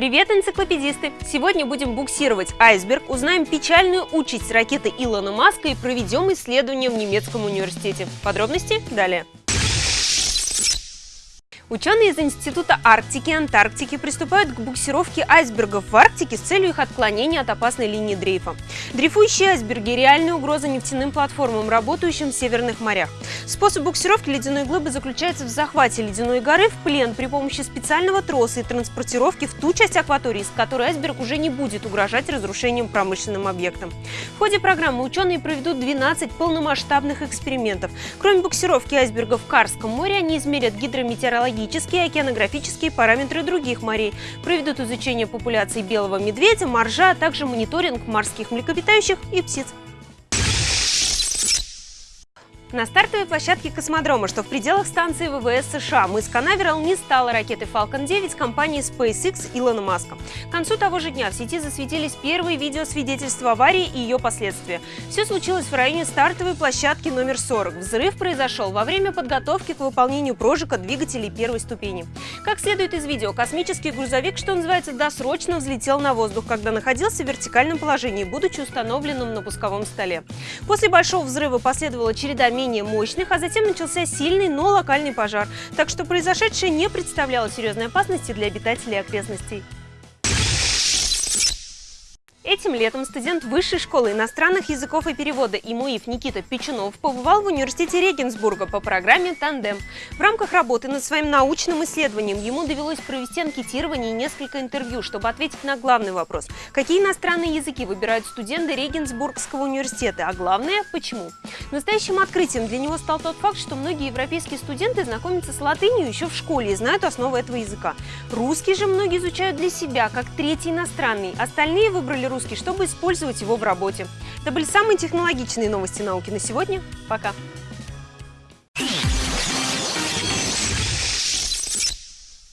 Привет, энциклопедисты! Сегодня будем буксировать айсберг, узнаем печальную участь ракеты Илона Маска и проведем исследование в немецком университете. Подробности далее. Ученые из Института Арктики и Антарктики приступают к буксировке айсбергов в Арктике с целью их отклонения от опасной линии дрейфа. Дрейфующие айсберги – реальная угроза нефтяным платформам, работающим в северных морях. Способ буксировки ледяной глыбы заключается в захвате ледяной горы в плен при помощи специального троса и транспортировки в ту часть акватории, с которой айсберг уже не будет угрожать разрушением промышленным объектам. В ходе программы ученые проведут 12 полномасштабных экспериментов. Кроме буксировки айсбергов в Карском море, они измерят гидрометеорологию геологические и океанографические параметры других морей, проведут изучение популяции белого медведя, моржа, а также мониторинг морских млекопитающих и птиц. На стартовой площадке космодрома, что в пределах станции ВВС США, мыс Канаверал не стала ракеты Falcon 9 компании SpaceX Илона Маска. К концу того же дня в сети засветились первые видеосвидетельства аварии и ее последствия. Все случилось в районе стартовой площадки номер 40. Взрыв произошел во время подготовки к выполнению прожига двигателей первой ступени. Как следует из видео, космический грузовик, что называется, досрочно взлетел на воздух, когда находился в вертикальном положении, будучи установленным на пусковом столе. После большого взрыва последовала череда менее мощных, а затем начался сильный, но локальный пожар. Так что произошедшее не представляло серьезной опасности для обитателей окрестностей. Этим летом студент Высшей школы иностранных языков и перевода ИМУИФ Никита Печунов побывал в университете Регенсбурга по программе «Тандем». В рамках работы над своим научным исследованием ему довелось провести анкетирование и несколько интервью, чтобы ответить на главный вопрос – какие иностранные языки выбирают студенты Регенсбургского университета, а главное – почему. Настоящим открытием для него стал тот факт, что многие европейские студенты знакомятся с латынью еще в школе и знают основы этого языка. Русский же многие изучают для себя, как третий иностранный. Остальные выбрали русский, чтобы использовать его в работе. Это были самые технологичные новости науки на сегодня. Пока!